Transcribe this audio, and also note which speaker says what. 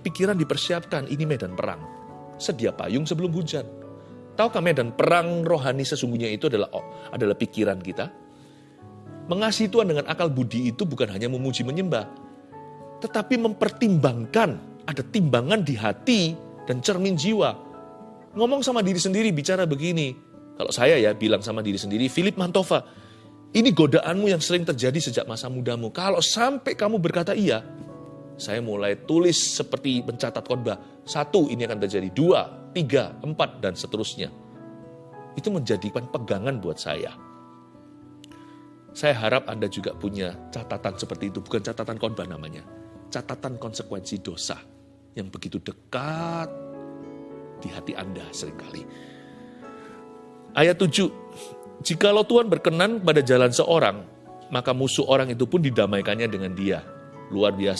Speaker 1: pikiran dipersiapkan, ini medan perang. Sedia payung sebelum hujan. Tahukah medan perang rohani sesungguhnya itu adalah oh, adalah pikiran kita? Mengasihi Tuhan dengan akal budi itu bukan hanya memuji menyembah, tetapi mempertimbangkan, ada timbangan di hati dan cermin jiwa. Ngomong sama diri sendiri, bicara begini. Kalau saya ya bilang sama diri sendiri, Philip Mantova, ini godaanmu yang sering terjadi sejak masa mudamu. Kalau sampai kamu berkata iya, saya mulai tulis seperti mencatat khotbah. Satu, ini akan terjadi. Dua, tiga, empat, dan seterusnya. Itu menjadikan pegangan buat saya. Saya harap Anda juga punya catatan seperti itu. Bukan catatan khotbah namanya. Catatan konsekuensi dosa yang begitu dekat di hati Anda sering kali. Ayat 7, Jikalau Tuhan berkenan pada jalan seorang, maka musuh orang itu pun didamaikannya dengan dia. Luar biasa